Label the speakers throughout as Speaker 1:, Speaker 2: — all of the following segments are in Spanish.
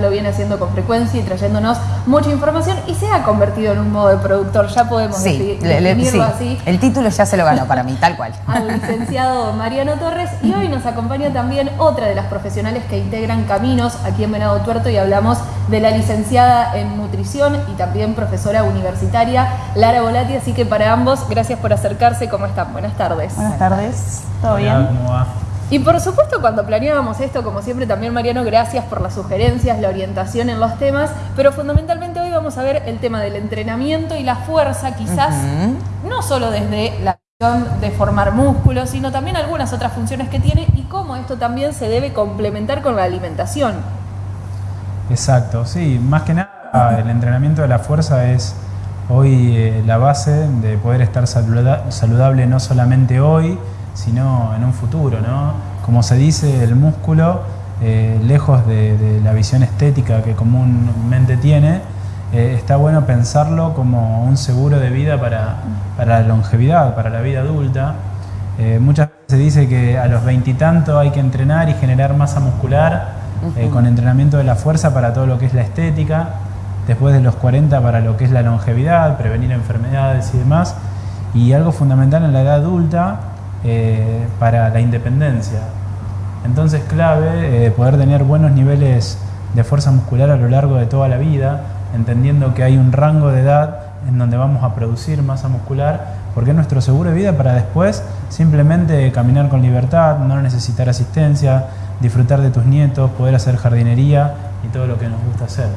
Speaker 1: lo viene haciendo con frecuencia y trayéndonos mucha información y se ha convertido en un modo de productor, ya podemos
Speaker 2: sí,
Speaker 1: definirlo así.
Speaker 2: El título ya se lo ganó para mí, tal cual.
Speaker 1: Al licenciado Mariano Torres y hoy nos acompaña también otra de las profesionales que integran Caminos aquí en Venado Tuerto y hablamos de la licenciada en nutrición y también profesora universitaria Lara Volati, así que para ambos, gracias por acercarse, ¿cómo están? Buenas tardes.
Speaker 3: Buenas tardes, ¿todo bien?
Speaker 4: ¿Cómo va?
Speaker 1: Y por supuesto cuando planeábamos esto, como siempre también Mariano, gracias por las sugerencias, la orientación en los temas, pero fundamentalmente hoy vamos a ver el tema del entrenamiento y la fuerza, quizás no solo desde la de formar músculos, sino también algunas otras funciones que tiene y cómo esto también se debe complementar con la alimentación.
Speaker 4: Exacto, sí, más que nada el entrenamiento de la fuerza es hoy eh, la base de poder estar saludable no solamente hoy, sino en un futuro. ¿no? Como se dice, el músculo, eh, lejos de, la visión estética que comúnmente tiene, eh, está bueno pensarlo como un seguro de vida para, la longevidad, para la vida adulta. Eh, muchas veces se dice que a los veintitantos hay que entrenar y generar masa muscular con entrenamiento de la fuerza para todo lo que es la estética, después de los 40 para lo que es la longevidad, prevenir enfermedades y demás. Y algo fundamental en la edad adulta eh, para la independencia. Entonces clave eh, poder tener buenos niveles de fuerza muscular a lo largo de toda la vida, entendiendo que hay un rango de edad en donde vamos a producir masa muscular, porque es nuestro seguro de vida para después simplemente caminar con libertad, no necesitar asistencia, disfrutar de tus nietos, poder hacer jardinería y todo lo que nos gusta hacer.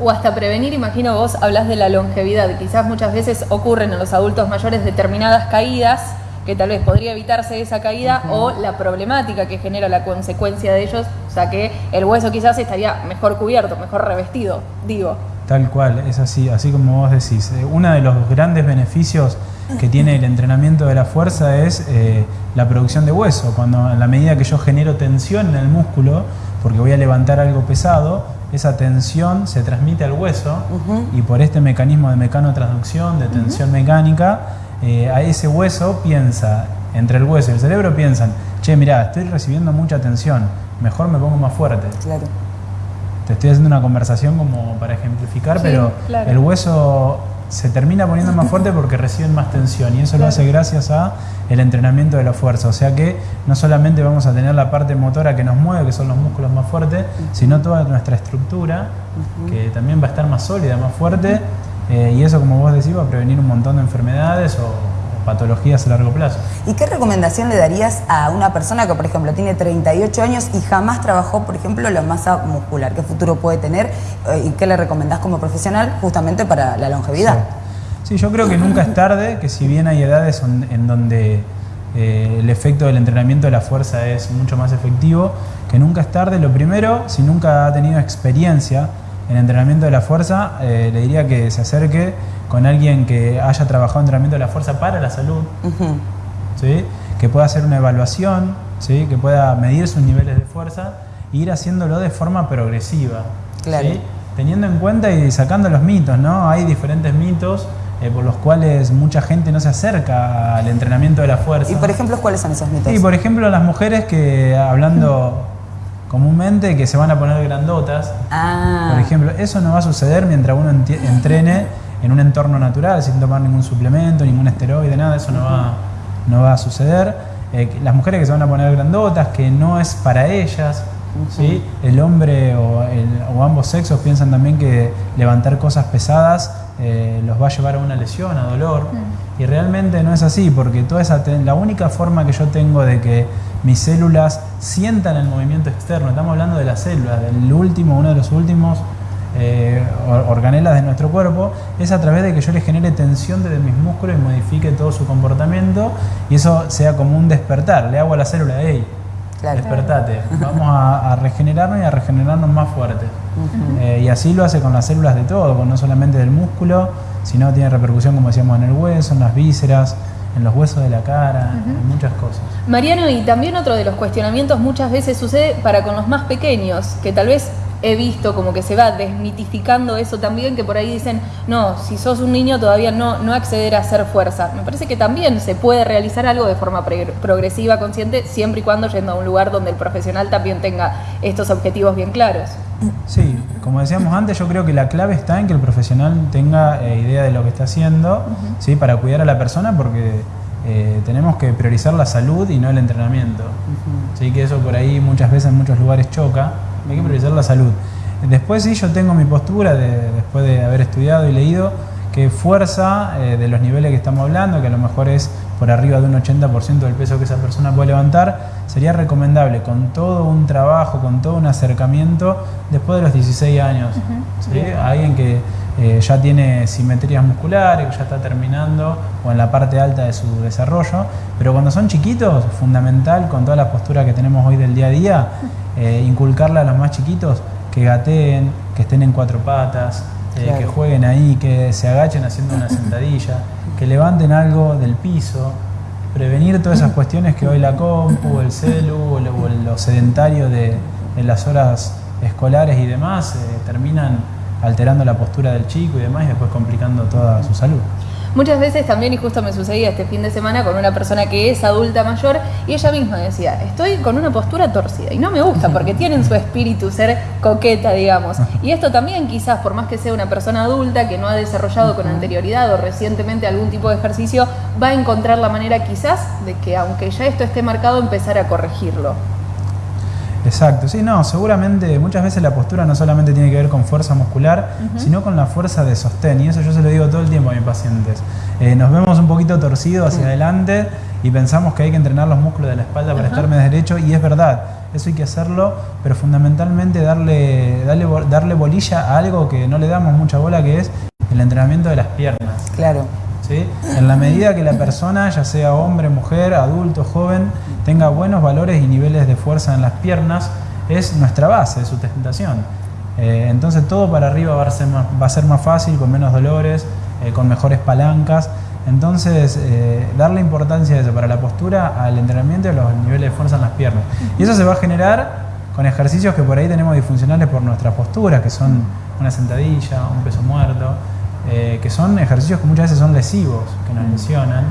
Speaker 1: O hasta prevenir, imagino vos hablas de la longevidad, quizás muchas veces ocurren en los adultos mayores determinadas caídas que tal vez podría evitarse esa caída o la problemática que genera la consecuencia de ellos, o sea que el hueso quizás estaría mejor cubierto, mejor revestido, digo.
Speaker 4: Tal cual, es así, así como vos decís. Eh, uno de los grandes beneficios que tiene el entrenamiento de la fuerza es eh, la producción de hueso. Cuando en la medida que yo genero tensión en el músculo, porque voy a levantar algo pesado, esa tensión se transmite al hueso y por este mecanismo de mecanotransducción, de tensión mecánica, eh, a ese hueso piensa, entre el hueso y el cerebro piensan, che, mira, estoy recibiendo mucha tensión, mejor me pongo más fuerte. Claro. Te estoy haciendo una conversación como para ejemplificar, pero el hueso se termina poniendo más fuerte porque reciben más tensión y eso lo hace gracias a el entrenamiento de la fuerza. O sea que no solamente vamos a tener la parte motora que nos mueve, que son los músculos más fuertes, sino toda nuestra estructura que también va a estar más sólida, más fuerte eh, y eso, como vos decís, va a prevenir un montón de enfermedades o, patologías a largo plazo.
Speaker 2: ¿Y qué recomendación le darías a una persona que, por ejemplo, tiene 38 años y jamás trabajó, por ejemplo, la masa muscular? ¿Qué futuro puede tener eh, y qué le recomendás como profesional justamente para la longevidad?
Speaker 4: Sí, yo creo que nunca es tarde, que si bien hay edades en donde eh, el efecto del entrenamiento de la fuerza es mucho más efectivo, que nunca es tarde. Lo primero, si nunca ha tenido experiencia en entrenamiento de la fuerza, eh, le diría que se acerque con alguien que haya trabajado en entrenamiento de la fuerza para la salud, que pueda hacer una evaluación, ¿sí? que pueda medir sus niveles de fuerza e ir haciéndolo de forma progresiva. Teniendo en cuenta y sacando los mitos, ¿no? Hay diferentes mitos eh, por los cuales mucha gente no se acerca al entrenamiento de la fuerza.
Speaker 2: ¿Y por ejemplo cuáles son esos mitos?
Speaker 4: Sí, por ejemplo las mujeres que hablando comúnmente que se van a poner grandotas. Ah. Por ejemplo, eso no va a suceder mientras uno entrene en un entorno natural, sin tomar ningún suplemento, ningún esteroide, nada, eso no va, no va a suceder. Eh, las mujeres que se van a poner grandotas, que no es para ellas, ¿sí? el hombre o, ambos sexos piensan también que levantar cosas pesadas eh, los va a llevar a una lesión, a dolor. Y realmente no es así, porque toda esa la única forma que yo tengo de que mis células sientan el movimiento externo, estamos hablando de las células, del último, uno de los últimos eh, organelas de nuestro cuerpo, es a través de que yo le genere tensión desde mis músculos y modifique todo su comportamiento y eso sea como un despertar. Le hago a la célula, hey, despertate, vamos a, regenerarnos y a regenerarnos más fuertes. Eh, y así lo hace con las células de todo, no solamente del músculo, sino tiene repercusión, como decíamos, en el hueso, en las vísceras, en los huesos de la cara, en muchas cosas.
Speaker 1: Mariano, y también otro de los cuestionamientos muchas veces sucede para con los más pequeños, que tal vez he visto como que se va desmitificando eso también, que por ahí dicen, no, si sos un niño todavía no, no acceder a hacer fuerza. Me parece que también se puede realizar algo de forma progresiva, consciente, siempre y cuando yendo a un lugar donde el profesional también tenga estos objetivos bien claros.
Speaker 4: Sí, como decíamos antes, yo creo que la clave está en que el profesional tenga eh, idea de lo que está haciendo, ¿sí? para cuidar a la persona, porque eh, tenemos que priorizar la salud y no el entrenamiento. Así que eso por ahí muchas veces en muchos lugares choca, hay que priorizar la salud. Después sí, yo tengo mi postura de, después de haber estudiado y leído que fuerza eh, de los niveles que estamos hablando, que a lo mejor es por arriba de un 80% del peso que esa persona puede levantar, sería recomendable con todo un trabajo, con todo un acercamiento después de los 16 años. Alguien que eh, ya tiene simetrías musculares, que ya está terminando o en la parte alta de su desarrollo, pero cuando son chiquitos, fundamental con toda la postura que tenemos hoy del día a día, eh, inculcarle a los más chiquitos que gateen, que estén en cuatro patas, eh, que jueguen ahí, que se agachen haciendo una sentadilla, que levanten algo del piso, prevenir todas esas cuestiones que hoy la compu, el celu o lo, sedentario de, en las horas escolares y demás terminan alterando la postura del chico y demás y después complicando toda su salud.
Speaker 1: Muchas veces también, y justo me sucedía este fin de semana con una persona que es adulta mayor, y ella misma decía, estoy con una postura torcida, y no me gusta porque tienen su espíritu ser coqueta, digamos. Y esto también quizás, por más que sea una persona adulta que no ha desarrollado con anterioridad o recientemente algún tipo de ejercicio, va a encontrar la manera quizás de que, aunque ya esto esté marcado, empezar a corregirlo.
Speaker 4: Exacto, sí, no, seguramente muchas veces la postura no solamente tiene que ver con fuerza muscular, sino con la fuerza de sostén, y eso yo se lo digo todo el tiempo a mis pacientes. Eh, nos vemos un poquito torcidos hacia adelante y pensamos que hay que entrenar los músculos de la espalda para estar más derecho, y es verdad, eso hay que hacerlo, pero fundamentalmente darle, darle, darle bolilla a algo que no le damos mucha bola, que es el entrenamiento de las piernas.
Speaker 2: Claro.
Speaker 4: En la medida que la persona, ya sea hombre, mujer, adulto, joven, tenga buenos valores y niveles de fuerza en las piernas, es nuestra base de sustentación. Eh, entonces todo para arriba va a, ser más, fácil, con menos dolores, eh, con mejores palancas. Entonces, eh, darle importancia a eso, para la postura, al entrenamiento y a los niveles de fuerza en las piernas. Y eso se va a generar con ejercicios que por ahí tenemos disfuncionales por nuestra postura, que son una sentadilla, un peso muerto. Eh, que son ejercicios que muchas veces son lesivos, que nos lesionan,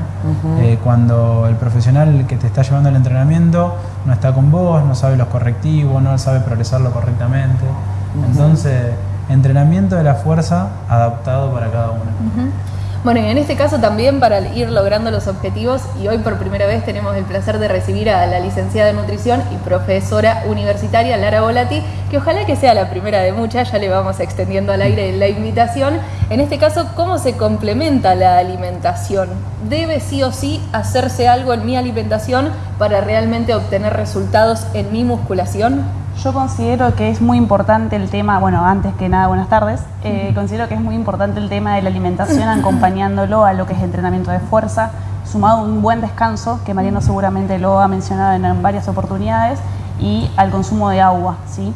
Speaker 4: eh, cuando el profesional que te está llevando el entrenamiento no está con vos, no sabe los correctivos, no sabe progresarlo correctamente. Entonces, entrenamiento de la fuerza adaptado para cada uno.
Speaker 1: Bueno, y en este caso también para ir logrando los objetivos, y hoy por primera vez tenemos el placer de recibir a la licenciada en nutrición y profesora universitaria Lara Volati, que ojalá que sea la primera de muchas, ya le vamos extendiendo al aire la invitación. En este caso, ¿cómo se complementa la alimentación? ¿Debe sí o sí hacerse algo en mi alimentación para realmente obtener resultados en mi musculación?
Speaker 3: Yo considero que es muy importante el tema, bueno, antes que nada, buenas tardes, eh, considero que es muy importante el tema de la alimentación acompañándolo a lo que es entrenamiento de fuerza, sumado a un buen descanso, que Mariano seguramente lo ha mencionado en, varias oportunidades, y al consumo de agua, ¿sí?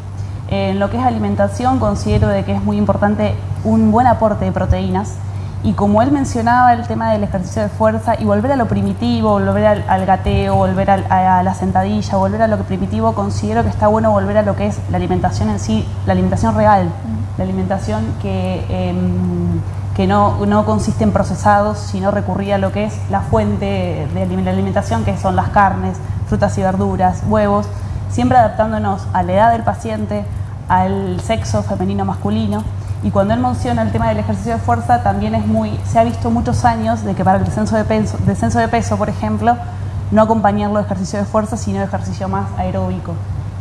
Speaker 3: En lo que es alimentación considero de que es muy importante un buen aporte de proteínas, y como él mencionaba el tema del ejercicio de fuerza y volver a lo primitivo, volver al, gateo, volver a, la sentadilla, volver a lo que primitivo, considero que está bueno volver a lo que es la alimentación en sí, la alimentación real, la alimentación que, em, que no, no, consiste en procesados, sino recurrir a lo que es la fuente de la alimentación, que son las carnes, frutas y verduras, huevos, siempre adaptándonos a la edad del paciente, al sexo femenino masculino y cuando él menciona el tema del ejercicio de fuerza, también es muy, se ha visto muchos años de que para el descenso de peso, descenso de peso por ejemplo, no acompañarlo de ejercicio de fuerza, sino de ejercicio más aeróbico.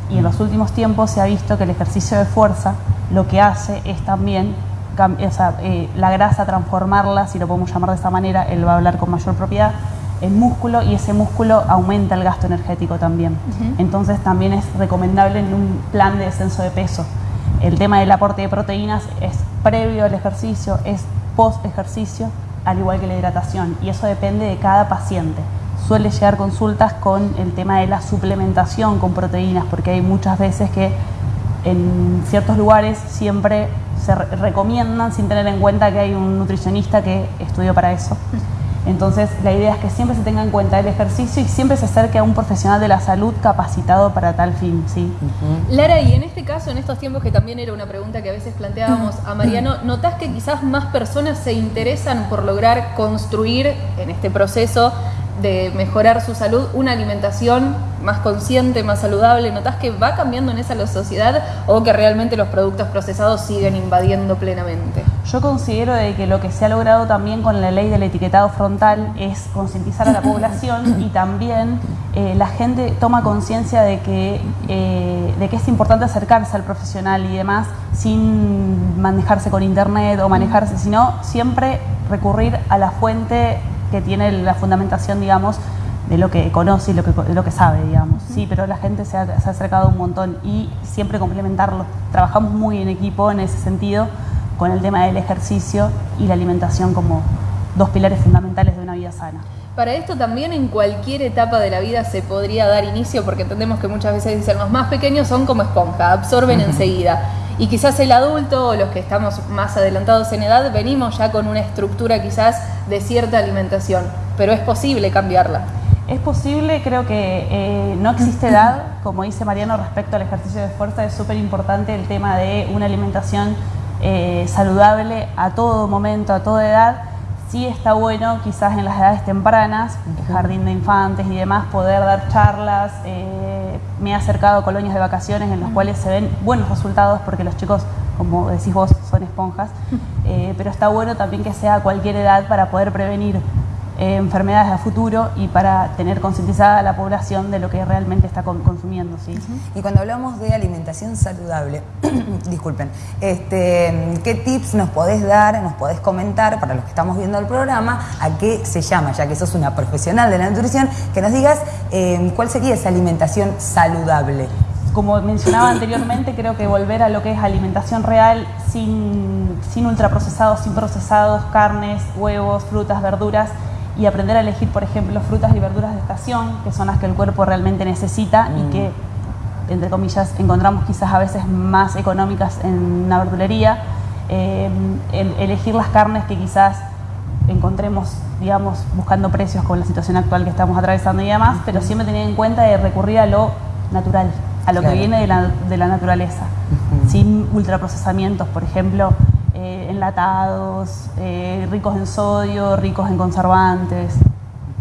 Speaker 3: Y en los últimos tiempos se ha visto que el ejercicio de fuerza lo que hace es también o sea, eh, la grasa transformarla, si lo podemos llamar de esta manera, él va a hablar con mayor propiedad, en músculo y ese músculo aumenta el gasto energético también. Entonces también es recomendable en un plan de descenso de peso el tema del aporte de proteínas es previo al ejercicio, es post ejercicio, al igual que la hidratación, y eso depende de cada paciente. Suele llegar consultas con el tema de la suplementación con proteínas, porque hay muchas veces que en ciertos lugares siempre se recomiendan sin tener en cuenta que hay un nutricionista que estudió para eso. Entonces, la idea es que siempre se tenga en cuenta el ejercicio y siempre se acerque a un profesional de la salud capacitado para tal fin, ¿sí?
Speaker 1: Lara, y en este caso, en estos tiempos que también era una pregunta que a veces planteábamos a Mariano, ¿notás que quizás más personas se interesan por lograr construir en este proceso de mejorar su salud, una alimentación más consciente, más saludable? ¿Notás que va cambiando en esa la sociedad o que realmente los productos procesados siguen invadiendo plenamente?
Speaker 3: Yo considero de que lo que se ha logrado también con la ley del etiquetado frontal es concientizar a la población y también eh, la gente toma conciencia de, que eh, de que es importante acercarse al profesional y demás sin manejarse con internet o manejarse, sino siempre recurrir a la fuente que tiene la fundamentación, digamos, de lo que conoce y lo que, lo que sabe, digamos. Sí, pero la gente se ha, se ha, acercado un montón y siempre complementarlo. Trabajamos muy en equipo en ese sentido con el tema del ejercicio y la alimentación como dos pilares fundamentales de una vida sana.
Speaker 1: Para esto también en cualquier etapa de la vida se podría dar inicio, porque entendemos que muchas veces dicen los más pequeños son como esponja, absorben uh -huh. enseguida. Y quizás el adulto o los que estamos más adelantados en edad venimos ya con una estructura quizás de cierta alimentación, pero es posible cambiarla.
Speaker 3: Es posible, creo que eh, no existe edad, como dice Mariano respecto al ejercicio de fuerza, es súper importante el tema de una alimentación eh, saludable a todo momento, a toda edad. Sí está bueno quizás en las edades tempranas, jardín de infantes y demás, poder dar charlas. Eh, me he acercado a colonias de vacaciones en las cuales se ven buenos resultados porque los chicos, como decís vos, son esponjas. Eh, pero está bueno también que sea a cualquier edad para poder prevenir eh, enfermedades a futuro y para tener concientizada a la población de lo que realmente está consumiendo. ¿sí?
Speaker 2: Y cuando hablamos de alimentación saludable, disculpen, este, ¿qué tips nos podés dar, nos podés comentar para los que estamos viendo el programa, a qué se llama, ya que sos una profesional de la nutrición, que nos digas eh, cuál sería esa alimentación saludable?
Speaker 3: como mencionaba anteriormente, creo que volver a lo que es alimentación real sin, sin ultraprocesados, sin procesados, carnes, huevos, frutas, verduras y aprender a elegir, por ejemplo, frutas y verduras de estación, que son las que el cuerpo realmente necesita mm. y que, entre comillas, encontramos quizás a veces más económicas en una verdulería. Eh, el, elegir las carnes que quizás encontremos, digamos, buscando precios con la situación actual que estamos atravesando y demás, pero siempre tener en cuenta de recurrir a lo natural a lo claro. que viene de la, de la naturaleza, uh -huh. sin ultraprocesamientos, por ejemplo, eh, enlatados, eh, ricos en sodio, ricos en conservantes.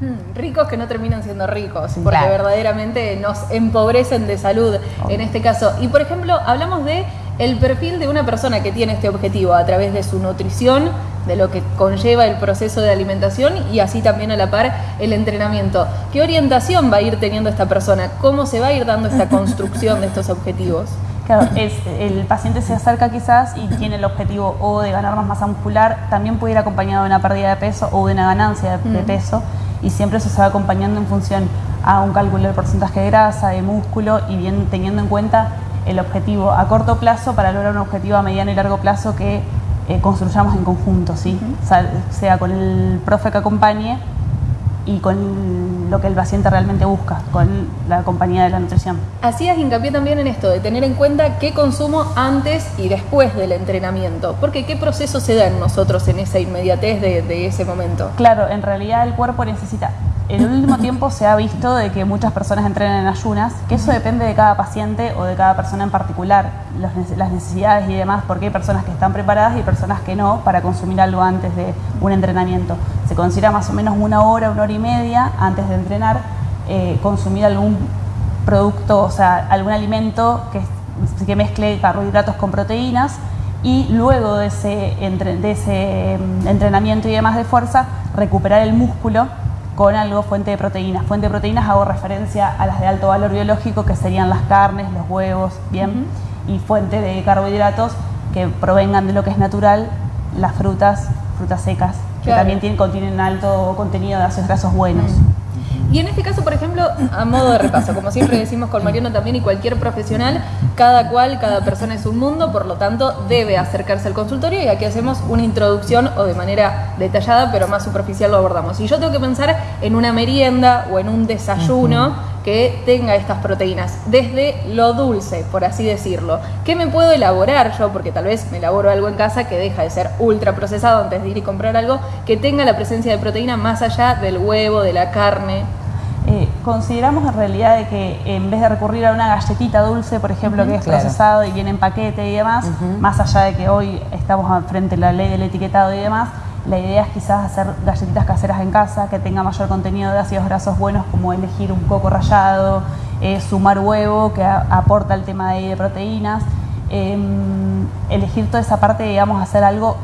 Speaker 1: Hmm, ricos que no terminan siendo ricos, porque claro. verdaderamente nos empobrecen de salud oh. en este caso. Y por ejemplo, hablamos de el perfil de una persona que tiene este objetivo a través de su nutrición, de lo que conlleva el proceso de alimentación y así también a la par el entrenamiento. ¿Qué orientación va a ir teniendo esta persona? ¿Cómo se va a ir dando esta construcción de estos objetivos?
Speaker 3: Claro, es, el paciente se acerca quizás y tiene el objetivo o de ganar más masa muscular, también puede ir acompañado de una pérdida de peso o de una ganancia de, de peso y siempre eso se va acompañando en función a un cálculo del porcentaje de grasa, de músculo y bien teniendo en cuenta el objetivo a corto plazo para lograr un objetivo a mediano y largo plazo que eh, construyamos en conjunto, ¿sí? Uh -huh. o sea, sea, con el profe que acompañe y con lo que el paciente realmente busca, con la compañía de la nutrición.
Speaker 1: Hacías hincapié también en esto, de tener en cuenta qué consumo antes y después del entrenamiento, porque qué proceso se da en nosotros en esa inmediatez de, de ese momento.
Speaker 3: Claro, en realidad el cuerpo necesita en el último tiempo se ha visto de que muchas personas entrenan en ayunas, que eso depende de cada paciente o de cada persona en particular, las necesidades y demás, porque hay personas que están preparadas y personas que no para consumir algo antes de un entrenamiento. Se considera más o menos una hora, una hora y media antes de entrenar, eh, consumir algún producto, o sea, algún alimento que, mezcle carbohidratos con proteínas y luego de ese, de ese entrenamiento y demás de fuerza, recuperar el músculo con algo fuente de proteínas. Fuente de proteínas hago referencia a las de alto valor biológico, que serían las carnes, los huevos, bien, uh -huh. y fuente de carbohidratos que provengan de lo que es natural, las frutas, frutas secas, claro. que también tienen, contienen alto contenido de ácidos grasos buenos. Uh -huh.
Speaker 1: Y en este caso, por ejemplo, a modo de repaso, como siempre decimos con Mariano también y cualquier profesional, cada cual, cada persona es un mundo, por lo tanto debe acercarse al consultorio y aquí hacemos una introducción o de manera detallada, pero más superficial lo abordamos. Si yo tengo que pensar en una merienda o en un desayuno, uh -huh. que tenga estas proteínas, desde lo dulce, por así decirlo. ¿Qué me puedo elaborar yo? Porque tal vez me elaboro algo en casa que deja de ser ultra procesado antes de ir y comprar algo, que tenga la presencia de proteína más allá del huevo, de la carne.
Speaker 3: Eh, consideramos en realidad de que en vez de recurrir a una galletita dulce, por ejemplo, que es
Speaker 2: claro.
Speaker 3: procesado y viene en paquete y demás, más allá de que hoy estamos frente a la ley del etiquetado y demás, la idea es quizás hacer galletitas caseras en casa que tenga mayor contenido de ácidos grasos buenos, como elegir un coco rallado, eh, sumar huevo que a- aporta el tema de, de proteínas, em, elegir toda esa parte, digamos, hacer algo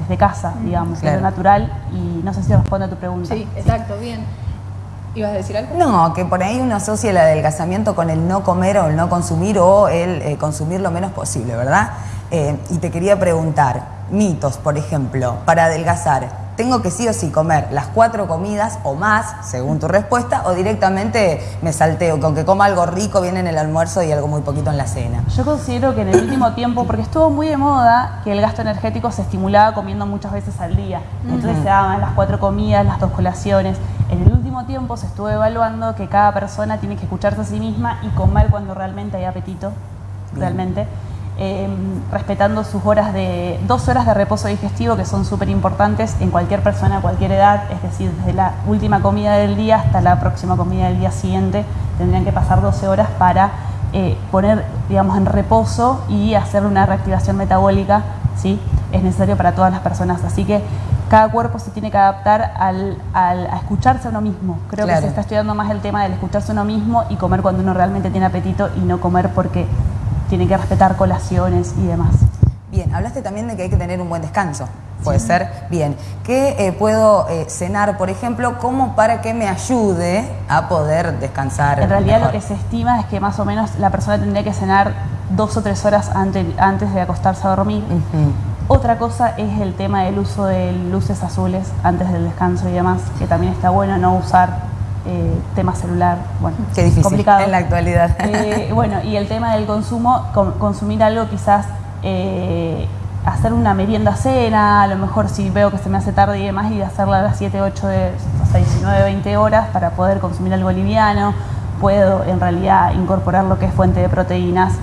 Speaker 3: desde casa, digamos, de
Speaker 2: Claro.
Speaker 3: lo natural y no sé si responde a tu pregunta.
Speaker 1: Sí, exacto, bien. ¿Ibas a decir algo?
Speaker 2: No, que por ahí uno asocia el adelgazamiento con el no comer o el no consumir o el eh, consumir lo menos posible, ¿verdad? Eh, y te quería preguntar, mitos, por ejemplo, para adelgazar, ¿tengo que sí o sí comer las cuatro comidas o más, según tu respuesta, o directamente me salteo, con que coma algo rico viene en el almuerzo y algo muy poquito en la cena?
Speaker 3: Yo considero que en el último tiempo, porque estuvo muy de moda que el gasto energético se estimulaba comiendo muchas veces al día. Entonces se daban las cuatro comidas, las dos colaciones. En el último tiempo se estuvo evaluando que cada persona tiene que escucharse a sí misma y comer cuando realmente hay apetito, realmente. Eh, respetando sus horas de, dos horas de reposo digestivo que son súper importantes en cualquier persona a cualquier edad, es decir, desde la última comida del día hasta la próxima comida del día siguiente, tendrían que pasar 12 horas para eh, poner, digamos, en reposo y hacer una reactivación metabólica, ¿sí? Es necesario para todas las personas, así que cada cuerpo se tiene que adaptar al, al- a escucharse a uno mismo. Creo
Speaker 2: Claro.
Speaker 3: que se está estudiando más el tema del escucharse a uno mismo y comer cuando uno realmente tiene apetito y no comer porque tiene que respetar colaciones y demás.
Speaker 2: Bien, hablaste también de que hay que tener un buen descanso. Puede ser, bien. ¿Qué eh, puedo eh, cenar, por ejemplo, como para que me ayude a poder descansar?
Speaker 3: En realidad lo que se estima es que más o menos la persona tendría que cenar dos o tres horas antes, antes de acostarse a dormir. Otra cosa es el tema del uso de luces azules antes del descanso y demás, que también está bueno no usar eh, tema celular. Bueno,
Speaker 2: Qué difícil
Speaker 3: complicado.
Speaker 2: en la actualidad.
Speaker 3: Eh, bueno, y el tema del consumo, consumir algo quizás, eh, hacer una merienda cena, a lo mejor si veo que se me hace tarde y demás, y hacerla a las 7, 8, de, hasta 19, 20 horas para poder consumir algo liviano. Puedo en realidad incorporar lo que es fuente de proteínas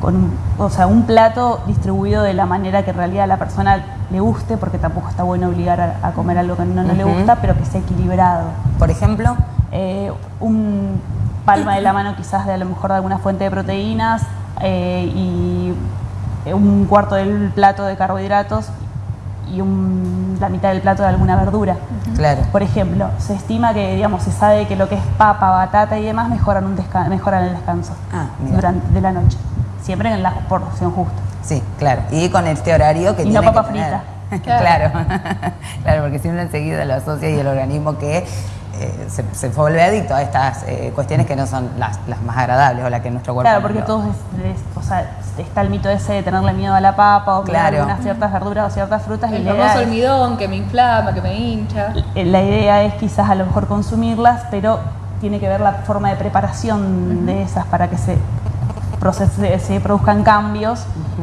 Speaker 3: con un, o sea, un plato distribuido de la manera que en realidad a la persona le guste, porque tampoco está bueno obligar a, a comer algo que no, no le gusta, pero que sea equilibrado
Speaker 2: Por ejemplo,
Speaker 3: eh, un palma de la mano quizás de a lo mejor de alguna fuente de proteínas eh, y eh, un cuarto del plato de carbohidratos y un- la mitad del plato de alguna verdura.
Speaker 2: claro.
Speaker 3: Por ejemplo, se estima que, digamos, se sabe que lo que es papa, batata y demás mejoran, un desca- mejoran el descanso
Speaker 2: Ah,
Speaker 3: durante de la noche, siempre en la porción justa.
Speaker 2: Sí, claro. Y con este horario que
Speaker 3: Y
Speaker 2: tiene
Speaker 3: no papa
Speaker 2: que tener.
Speaker 1: frita.
Speaker 2: claro. claro, porque si uno enseguida lo asocia y el organismo que eh, se, se vuelve adicto a estas eh, cuestiones que no son las, las más agradables o las que nuestro cuerpo
Speaker 3: Claro, porque todos, es- es- o sea, está el mito ese de tenerle miedo a la papa o comer
Speaker 2: Claro.
Speaker 3: algunas ciertas verduras o ciertas frutas. y
Speaker 1: El
Speaker 3: idea
Speaker 1: famoso almidón que me inflama, que me hincha.
Speaker 3: La idea es quizás a lo mejor consumirlas, pero tiene que ver la forma de preparación de esas para que se, procese- se produzcan cambios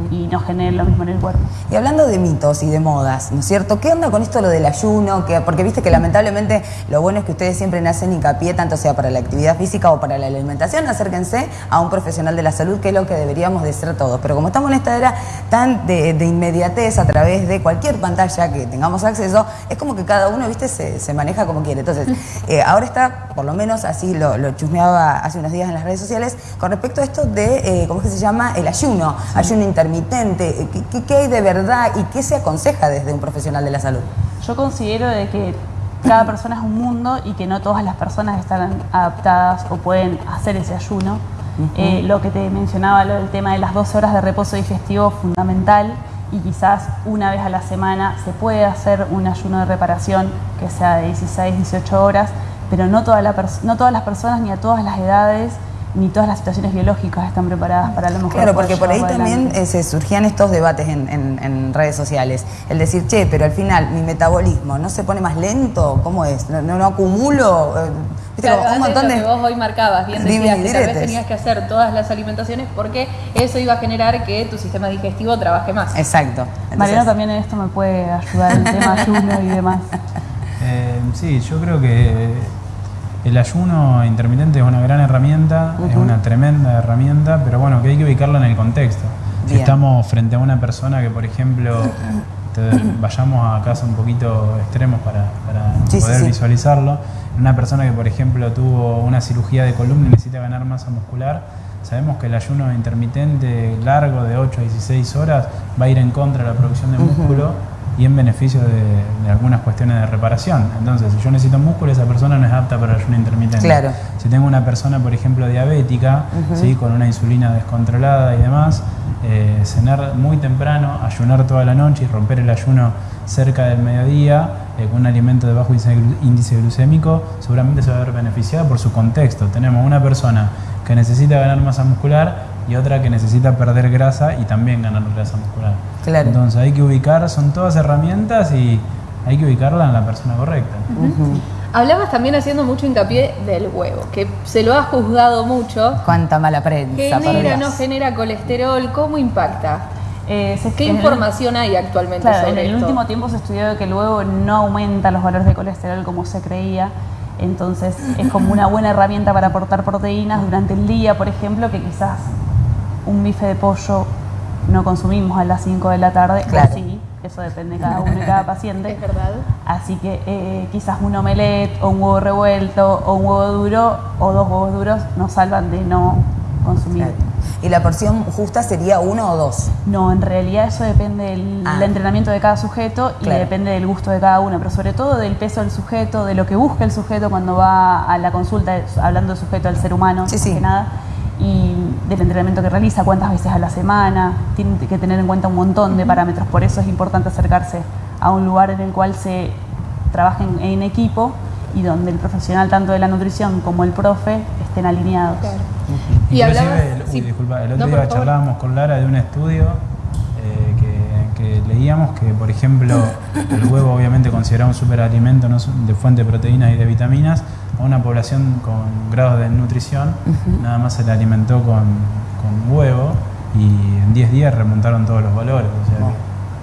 Speaker 3: y no generen lo mismo en el cuerpo.
Speaker 2: Y hablando de mitos y de modas, ¿no es cierto? ¿Qué onda con esto lo del ayuno? Que, porque viste que lamentablemente lo bueno es que ustedes siempre hacen hincapié, tanto sea para la actividad física o para la alimentación, acérquense a un profesional de la salud, que es lo que deberíamos de ser todos. Pero como estamos en esta era tan de, de inmediatez a través de cualquier pantalla que tengamos acceso, es como que cada uno, viste, se, se maneja como quiere. Entonces, eh, ahora está, por lo menos así lo, lo chusmeaba hace unos días en las redes sociales, con respecto a esto de, eh, ¿cómo es que se llama? El ayuno, ayuno intermitente. Eh, ¿Qué, hay de verdad y qué se aconseja desde un profesional de la salud?
Speaker 3: Yo considero de que cada persona es un mundo y que no todas las personas están adaptadas o pueden hacer ese ayuno. Eh, lo que te mencionaba, lo del tema de las 12 horas de reposo digestivo, fundamental. Y quizás una vez a la semana se puede hacer un ayuno de reparación que sea de 16, 18 horas, pero no, toda la no todas las personas ni a todas las edades ni todas las situaciones biológicas están preparadas para lo mejor.
Speaker 2: Claro, porque por ahí también eh, se surgían estos debates en, en- en redes sociales. El decir, che, pero al final mi metabolismo no se pone más lento, ¿cómo es? ¿No, no, no acumulo? Eh, ¿viste?
Speaker 1: Claro,
Speaker 2: Como un montón
Speaker 1: lo
Speaker 2: de...
Speaker 1: que vos hoy marcabas, bien decías que tal vez tenías que hacer todas las alimentaciones porque eso iba a generar que tu sistema digestivo trabaje más.
Speaker 2: Exacto.
Speaker 3: Mariano
Speaker 2: Entonces,
Speaker 3: también en esto me puede ayudar el tema ayuno y demás.
Speaker 4: Eh, sí, yo creo que El ayuno intermitente es una gran herramienta, es una tremenda herramienta, pero bueno, que hay que ubicarla en el contexto. Si estamos frente a una persona que, por ejemplo, vayamos a casos un poquito extremos para, para
Speaker 2: Sí, sí,
Speaker 4: poder
Speaker 2: sí.
Speaker 4: visualizarlo, una persona que, por ejemplo, tuvo una cirugía de columna y necesita ganar masa muscular, sabemos que el ayuno intermitente largo de 8 a 16 horas va a ir en contra de la producción de músculo y en beneficio de, de algunas cuestiones de reparación. Entonces, si yo necesito músculo, esa persona no es apta para el ayuno intermitente.
Speaker 2: Claro.
Speaker 4: Si tengo una persona, por ejemplo, diabética, ¿sí? con una insulina descontrolada y demás, eh, cenar muy temprano, ayunar toda la noche y romper el ayuno cerca del mediodía eh, con un alimento de bajo índice glucémico, seguramente se va a ver beneficiada por su contexto. Tenemos una persona que necesita ganar masa muscular y otra que necesita perder grasa y también ganar grasa muscular.
Speaker 2: Claro.
Speaker 4: Entonces hay que ubicar, son todas herramientas y hay que ubicarla en la persona correcta.
Speaker 1: Hablabas también haciendo mucho hincapié del huevo, que se lo ha juzgado mucho.
Speaker 2: Cuánta mala prensa,
Speaker 1: Genera, no genera colesterol, ¿cómo impacta?
Speaker 3: Eh,
Speaker 1: ¿Qué
Speaker 3: en el-
Speaker 1: información hay actualmente
Speaker 3: Claro, en
Speaker 1: sobre
Speaker 3: el
Speaker 1: esto?
Speaker 3: último tiempo se estudió que el huevo no aumenta los valores de colesterol como se creía. Entonces es como una buena herramienta para aportar proteínas durante el día, por ejemplo, que quizás un bife de pollo no consumimos a las 5 de la tarde. o
Speaker 2: Claro.
Speaker 3: sí, eso depende de cada uno y cada paciente.
Speaker 1: Es verdad.
Speaker 3: Así que eh, quizás un omelette o un huevo revuelto o un huevo duro o dos huevos duros nos salvan de no consumir.
Speaker 2: Claro. Y la porción justa sería uno o dos.
Speaker 3: No, en realidad eso depende del
Speaker 2: Ah.
Speaker 3: entrenamiento de cada sujeto y
Speaker 2: Claro.
Speaker 3: depende del gusto de cada uno, pero sobre todo del peso del sujeto, de lo que busca el sujeto cuando va a la consulta, hablando del sujeto al ser humano,
Speaker 2: Sí,
Speaker 3: más
Speaker 2: sí.
Speaker 3: que nada, y del entrenamiento que realiza, cuántas veces a la semana, tiene que tener en cuenta un montón de parámetros, por eso es importante acercarse a un lugar en el cual se trabaje en, en equipo y donde el profesional tanto de la nutrición como el profe estén alineados.
Speaker 1: Claro. Y
Speaker 4: Inclusive,
Speaker 1: hablabas-
Speaker 4: el, uy,
Speaker 1: sí.
Speaker 4: disculpa, el
Speaker 1: No,
Speaker 4: otro
Speaker 1: por
Speaker 4: día charlábamos con Lara de un estudio eh, que, que leíamos que, por ejemplo, el huevo obviamente considerado un superalimento ¿no? de fuente de proteínas y de vitaminas, a una población con grados de nutrición nada más se le alimentó con, con huevo y en 10 días remontaron todos los valores. O sea,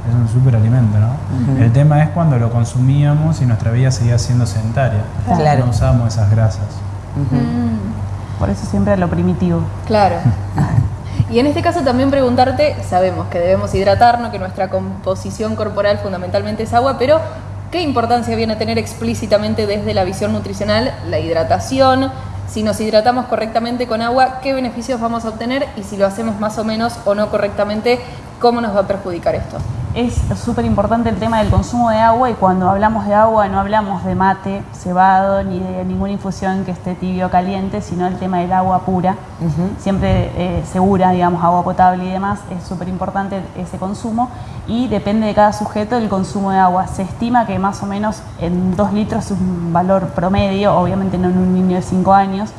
Speaker 4: que es un superalimento, ¿no? El tema es cuando lo consumíamos y nuestra vida seguía siendo sedentaria.
Speaker 2: Claro.
Speaker 4: No usábamos esas grasas.
Speaker 1: Mm,
Speaker 3: Por eso siempre a lo primitivo.
Speaker 1: claro. Y en este caso también preguntarte, sabemos que debemos hidratarnos, que nuestra composición corporal fundamentalmente es agua, pero ¿qué importancia viene a tener explícitamente desde la visión nutricional la hidratación? Si nos hidratamos correctamente con agua, ¿qué beneficios vamos a obtener? Y si lo hacemos más o menos o no correctamente, ¿cómo nos va a perjudicar esto?
Speaker 3: Es súper importante el tema del consumo de agua y cuando hablamos de agua no hablamos de mate cebado ni de ninguna infusión que esté tibio o caliente, sino el tema del agua pura, siempre eh, segura, digamos, agua potable y demás. Es súper importante ese consumo y depende de cada sujeto el consumo de agua. Se estima que más o menos en 2 litros es un valor promedio, obviamente no en un niño de 5 años,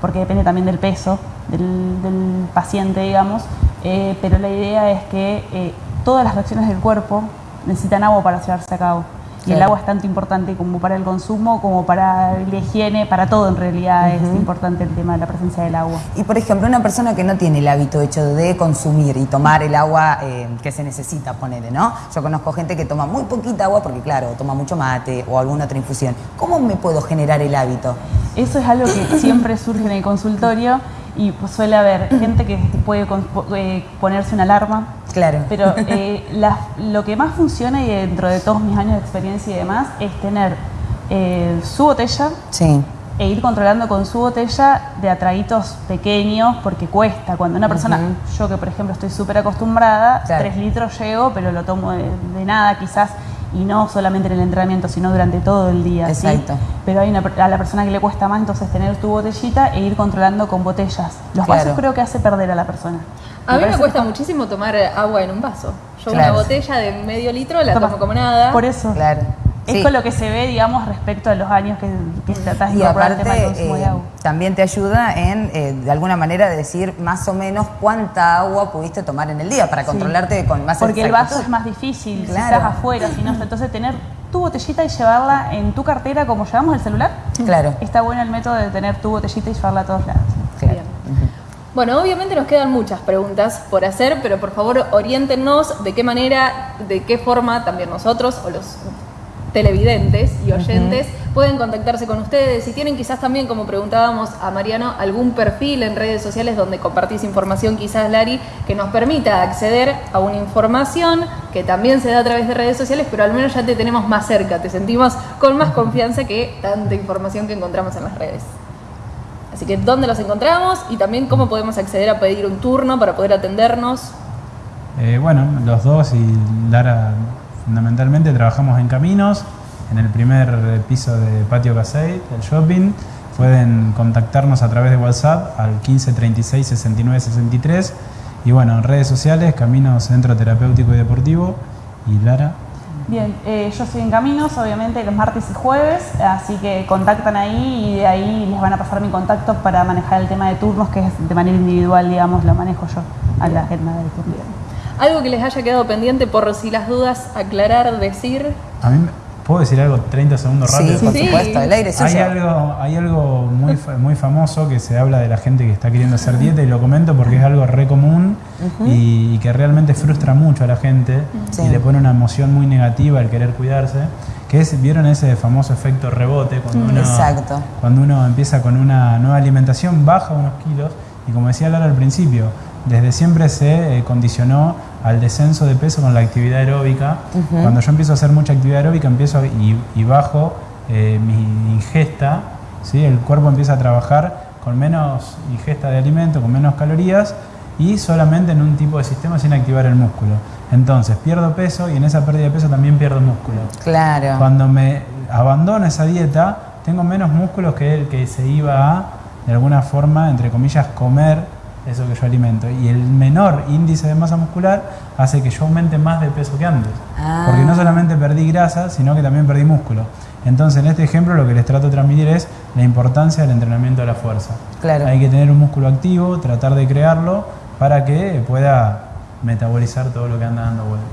Speaker 3: porque depende también del peso del, del paciente, digamos, eh, pero la idea es que eh, todas las reacciones del cuerpo necesitan agua para llevarse a cabo. Y el agua es tanto importante como para el consumo, como para la higiene, para todo en realidad es importante el tema de la presencia del agua.
Speaker 2: Y por ejemplo, una persona que no tiene el hábito hecho de consumir y tomar el agua eh, que se necesita, ponele, ¿no? Yo conozco gente que toma muy poquita agua porque, claro, toma mucho mate o alguna otra infusión. ¿Cómo me puedo generar el hábito?
Speaker 3: Eso es algo que siempre surge en el consultorio y pues, suele haber gente que puede con- eh, ponerse una alarma
Speaker 2: Claro.
Speaker 3: Pero eh, la- lo que más funciona y dentro de todos mis años de experiencia y demás es tener eh, su botella
Speaker 2: Sí.
Speaker 3: e ir controlando con su botella de atraguitos pequeños porque cuesta. Cuando una persona, yo que por ejemplo estoy súper acostumbrada,
Speaker 2: Claro.
Speaker 3: tres litros llego, pero lo tomo de, de nada quizás y no solamente en el entrenamiento, sino durante todo el día. ¿sí?
Speaker 2: Exacto.
Speaker 3: Pero hay una, per- a la persona que le cuesta más entonces tener tu botellita e ir controlando con botellas. Los
Speaker 2: Claro.
Speaker 3: vasos creo que hace perder a la persona.
Speaker 1: A mí me cuesta
Speaker 3: que-
Speaker 1: muchísimo tomar agua en un vaso. Yo
Speaker 2: Claro.
Speaker 1: una botella de medio litro la
Speaker 3: Toma.
Speaker 1: tomo como nada.
Speaker 3: Por eso.
Speaker 2: Claro.
Speaker 3: Es
Speaker 2: Sí.
Speaker 3: con lo que se ve, digamos, respecto a los años que, que tratás de
Speaker 2: Y
Speaker 3: incorporar el tema del
Speaker 2: aparte,
Speaker 3: consumo de
Speaker 2: eh,
Speaker 3: agua.
Speaker 2: también te ayuda en, eh, de alguna manera, decir más o menos cuánta agua pudiste tomar en el día para controlarte con más
Speaker 3: Porque el vaso es más difícil, si
Speaker 2: Claro.
Speaker 3: estás afuera, si no, entonces tener tu botellita y llevarla en tu cartera como llevamos el celular.
Speaker 2: Claro.
Speaker 3: Está bueno el método de tener tu botellita y llevarla a todos lados.
Speaker 2: Claro.
Speaker 1: Bien. Bueno, obviamente nos quedan muchas preguntas por hacer, pero por favor oriéntenos de qué manera, de qué forma también nosotros o los televidentes y oyentes pueden contactarse con ustedes. Si tienen quizás también, como preguntábamos a Mariano, algún perfil en redes sociales donde compartís información, quizás Lari, que nos permita acceder a una información que también se da a través de redes sociales, pero al menos ya te tenemos más cerca, te sentimos con más confianza que tanta información que encontramos en las redes. Así que dónde los encontramos y también cómo podemos acceder a pedir un turno para poder atendernos.
Speaker 4: Eh, bueno, los dos y Lara fundamentalmente trabajamos en caminos, en el primer piso de Patio Casey, el shopping. Pueden contactarnos a través de WhatsApp al 15 36 69 63 y bueno, en redes sociales, Caminos Centro Terapéutico y Deportivo y Lara.
Speaker 3: Bien, eh, yo estoy en Caminos, obviamente, los martes y jueves, así que contactan ahí y de ahí les van a pasar mi contacto para manejar el tema de turnos, que es de manera individual, digamos, lo manejo yo a la agenda del turno.
Speaker 1: Algo que les haya quedado pendiente por si las dudas, aclarar, decir.
Speaker 4: A mí, ¿puedo decir algo 30 segundos rápido?
Speaker 2: Sí, por
Speaker 1: Sí.
Speaker 2: supuesto, el aire es
Speaker 4: Hay algo, hay algo muy, fa- muy famoso que se habla de la gente que está queriendo hacer dieta y lo comento porque es algo re común y, y que realmente frustra mucho a la gente
Speaker 2: Sí.
Speaker 4: y le pone una emoción muy negativa al querer cuidarse. Que es, ¿vieron ese famoso efecto rebote? Cuando uno,
Speaker 2: Exacto.
Speaker 4: Cuando uno empieza con una nueva alimentación, baja unos kilos y como decía Lara al principio, desde siempre se eh, condicionó al descenso de peso con la actividad aeróbica. Cuando yo empiezo a hacer mucha actividad aeróbica empiezo a- y, y bajo eh, mi ingesta, ¿sí? el cuerpo empieza a trabajar con menos ingesta de alimento, con menos calorías y solamente en un tipo de sistema sin activar el músculo. Entonces pierdo peso y en esa pérdida de peso también pierdo músculo.
Speaker 2: Claro.
Speaker 4: Cuando me abandono esa dieta, tengo menos músculos que el que se iba a, de alguna forma, entre comillas, comer eso que yo alimento. Y el menor índice de masa muscular hace que yo aumente más de peso que antes.
Speaker 2: Ah.
Speaker 4: Porque no solamente perdí grasa, sino que también perdí músculo. Entonces, en este ejemplo, lo que les trato de transmitir es la importancia del entrenamiento de la fuerza.
Speaker 2: Claro.
Speaker 4: Hay que tener un músculo activo, tratar de crearlo para que pueda metabolizar todo lo que anda dando vuelta.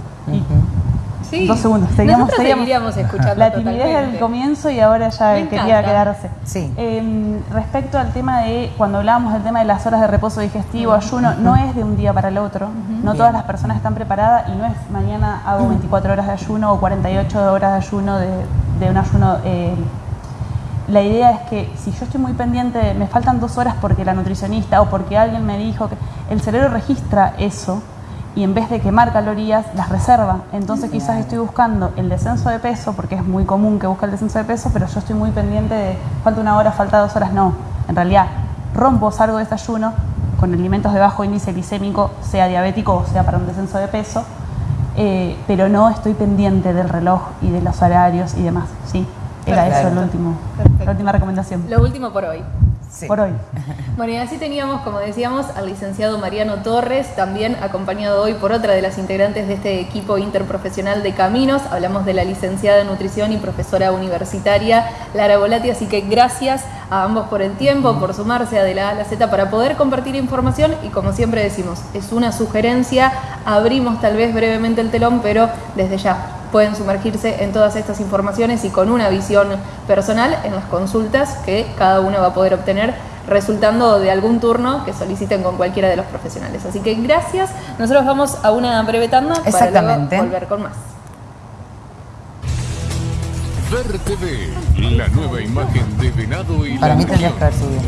Speaker 1: Sí.
Speaker 3: Dos segundos, seguíamos,
Speaker 1: Nosotros
Speaker 3: seguíamos.
Speaker 1: seguiríamos escuchando
Speaker 3: La timidez
Speaker 1: totalmente.
Speaker 3: del comienzo y ahora ya
Speaker 1: Me
Speaker 3: quería
Speaker 1: encanta.
Speaker 3: quedarse.
Speaker 2: Sí.
Speaker 3: Eh, respecto al tema de, cuando hablábamos del tema de las horas de reposo digestivo, ayuno, no es de un día para el otro. No todas las personas están preparadas y no es mañana hago 24 horas de ayuno o 48 horas de ayuno de, de un ayuno. eh, la idea es que si yo estoy muy pendiente, me faltan dos horas porque la nutricionista o porque alguien me dijo que el cerebro registra eso y en vez de quemar calorías, las reserva. Entonces quizás estoy buscando el descenso de peso, porque es muy común que busque el descenso de peso, pero yo estoy muy pendiente de falta una hora, falta dos horas. No, en realidad rompo, salgo de este ayuno con alimentos de bajo índice glicémico, sea diabético o sea para un descenso de peso, eh, pero no estoy pendiente del reloj y de los horarios y demás. Sí, era eso el último,
Speaker 1: Perfecto.
Speaker 3: la última recomendación.
Speaker 1: Lo último por hoy.
Speaker 2: Sí.
Speaker 3: Por hoy.
Speaker 1: Bueno, y así teníamos, como decíamos, al licenciado Mariano Torres, también acompañado hoy por otra de las integrantes de este equipo interprofesional de Caminos. Hablamos de la licenciada en nutrición y profesora universitaria Lara Volati, así que gracias a ambos por el tiempo, por sumarse a de la A a la Z para poder compartir información y como siempre decimos, es una sugerencia, abrimos tal vez brevemente el telón, pero desde ya pueden sumergirse en todas estas informaciones y con una visión personal en las consultas que cada uno va a poder obtener resultando de algún turno que soliciten con cualquiera de los profesionales. Así que gracias. Nosotros vamos a una breve tanda para luego volver con más.
Speaker 5: Ver TV, la nueva imagen de Venado y
Speaker 2: Para
Speaker 5: la
Speaker 2: mí tendrías que haber subido.